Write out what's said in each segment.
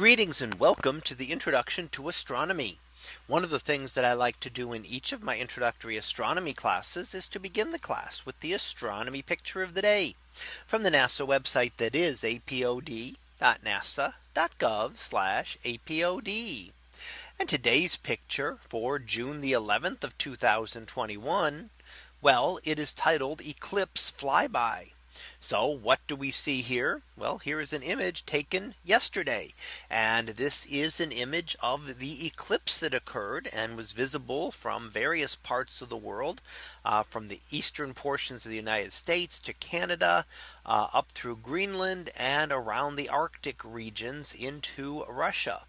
Greetings and welcome to the introduction to astronomy. One of the things that I like to do in each of my introductory astronomy classes is to begin the class with the astronomy picture of the day from the NASA website that is apod.nasa.gov apod. And today's picture for June the 11th of 2021. Well, it is titled Eclipse Flyby. So what do we see here? Well, here is an image taken yesterday. And this is an image of the eclipse that occurred and was visible from various parts of the world uh, from the eastern portions of the United States to Canada uh, up through Greenland and around the Arctic regions into Russia.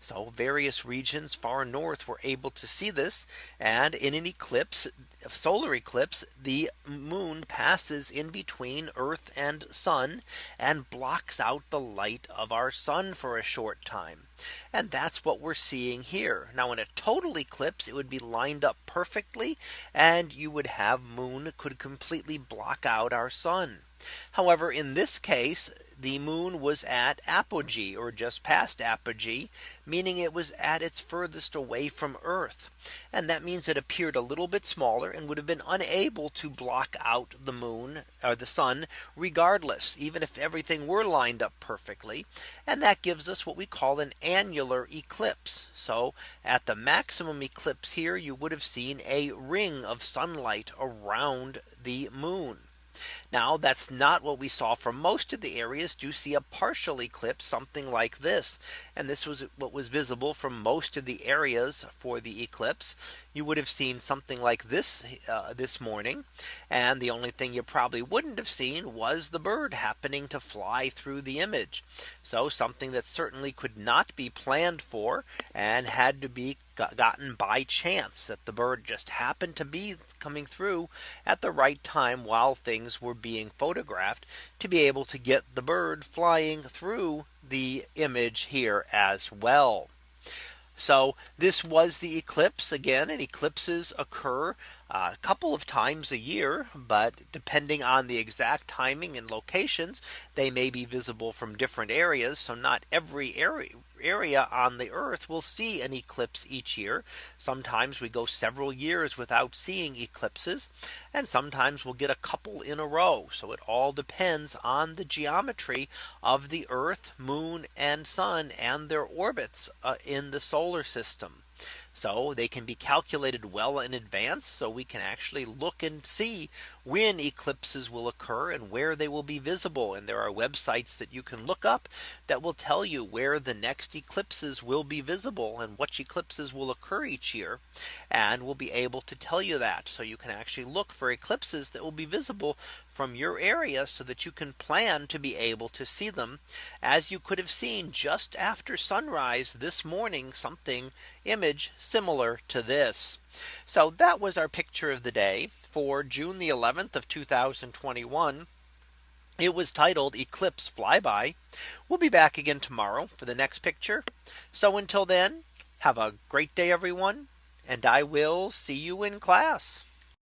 So various regions far north were able to see this. And in an eclipse, solar eclipse, the moon passes in between Earth and sun and blocks out the light of our sun for a short time. And that's what we're seeing here. Now in a total eclipse, it would be lined up perfectly and you would have moon could completely block out our sun. However, in this case, the moon was at apogee or just past apogee, meaning it was at its furthest away from Earth. And that means it appeared a little bit smaller and would have been unable to block out the moon or the sun regardless, even if everything were lined up perfectly. And that gives us what we call an annular eclipse. So at the maximum eclipse here, you would have seen a ring of sunlight around the moon. Now that's not what we saw for most of the areas do see a partial eclipse something like this. And this was what was visible from most of the areas for the eclipse. You would have seen something like this uh, this morning. And the only thing you probably wouldn't have seen was the bird happening to fly through the image. So something that certainly could not be planned for and had to be gotten by chance that the bird just happened to be coming through at the right time while things were being photographed to be able to get the bird flying through the image here as well. So this was the eclipse again and eclipses occur a couple of times a year, but depending on the exact timing and locations, they may be visible from different areas. So not every area area on the earth will see an eclipse each year. Sometimes we go several years without seeing eclipses. And sometimes we'll get a couple in a row. So it all depends on the geometry of the earth, moon and sun and their orbits uh, in the solar system. So they can be calculated well in advance. So we can actually look and see when eclipses will occur and where they will be visible. And there are websites that you can look up that will tell you where the next eclipses will be visible and which eclipses will occur each year. And we'll be able to tell you that. So you can actually look for eclipses that will be visible from your area so that you can plan to be able to see them as you could have seen just after sunrise this morning something image similar to this. So that was our picture of the day for June the 11th of 2021. It was titled Eclipse Flyby. We'll be back again tomorrow for the next picture. So until then, have a great day, everyone. And I will see you in class.